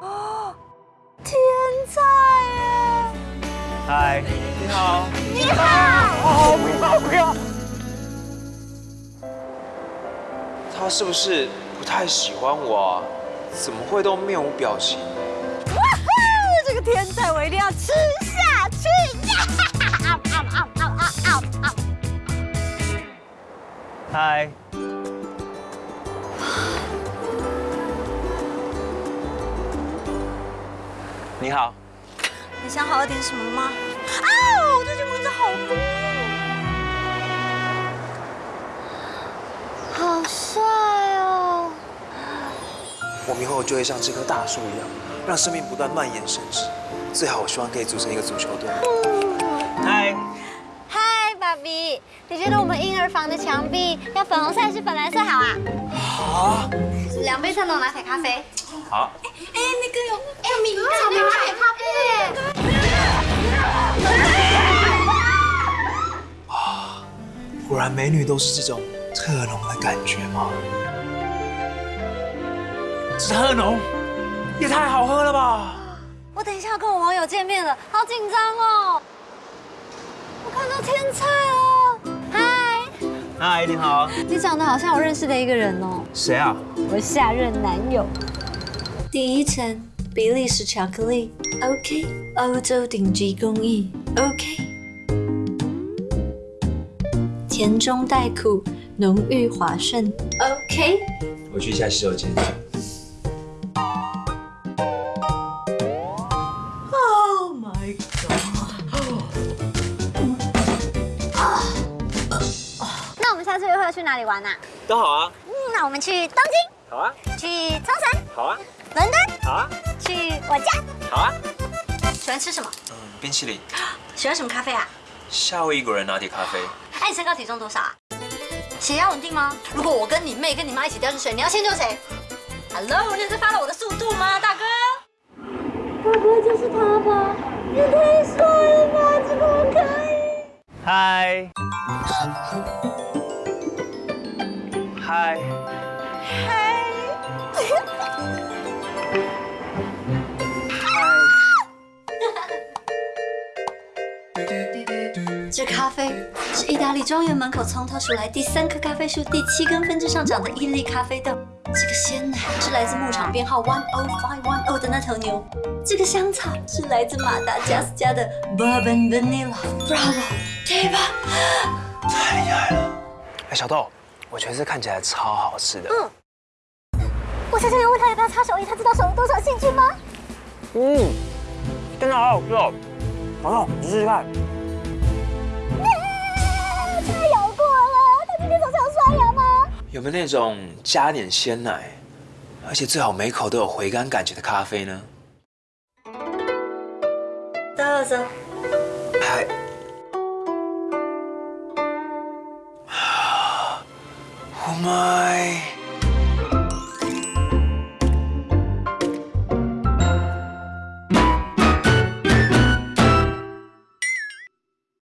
哦，天才耶！嗨，你好。你好。哦，不要不要。他是不是不太喜欢我啊？怎么会都面无表情？哇哈！这个天才我一定要吃下去呀！嗨。你好。你想好了点什么吗？啊！我最近蚊子好多。好帅哦！我们以后就会像这棵大树一样，让生命不断蔓延生殖。最好，我希望可以组成一个足球队。嗨。嗨，爸比，你觉得我们婴儿房的墙壁要粉红色还是粉蓝色好啊？好。两杯特浓拿铁咖啡。好。哎，那个有有米草莓拿铁咖啡。啊，果然美女都是这种特浓的感觉吗？特浓也太好喝了吧！我等一下要跟我网友见面了，好紧张哦！我看到天菜了，嗨，嗨，你好。你长得好像我认识的一个人哦。谁啊？我下任男友。第一层，比利时巧克力，OK，欧洲顶级工艺，OK，甜中带苦，浓郁滑顺，OK。我去一下洗手间。Oh my god！那我们下次约会要去哪里玩啊？都好啊。嗯，那我们去东京。好啊。去冲绳。好啊。伦敦。好啊。去我家。好啊。喜欢吃什么？嗯，冰淇淋。喜欢什么咖啡啊？夏威夷果仁拿铁咖啡。哎，你身高体重多少啊？血压稳定吗？如果我跟你妹跟你妈一起掉进水，你要先救谁？Hello，你在发了我的速度吗，大哥？大哥就是他吧？也太帅了吧，怎么可以？嗨。嗨。这咖啡是意大利庄园门口从头数来第三棵咖啡树第七根分支上长的伊利咖啡豆。这个鲜奶是来自牧场编号 one o five one o 的那头牛。这个香草是来自马达加斯加的 bourbon vanilla bravo a b a 太厉害了！哎，小豆，我觉得这看起来超好吃的。嗯。我下次要问他要不要擦手艺，他知道手有多少细菌吗？嗯，真的好好吃哦。小豆，你试试看。太咬过了，他今天早上有刷牙吗？有没有那种加点鲜奶，而且最好每口都有回甘感觉的咖啡呢？走走。嗨。Oh my。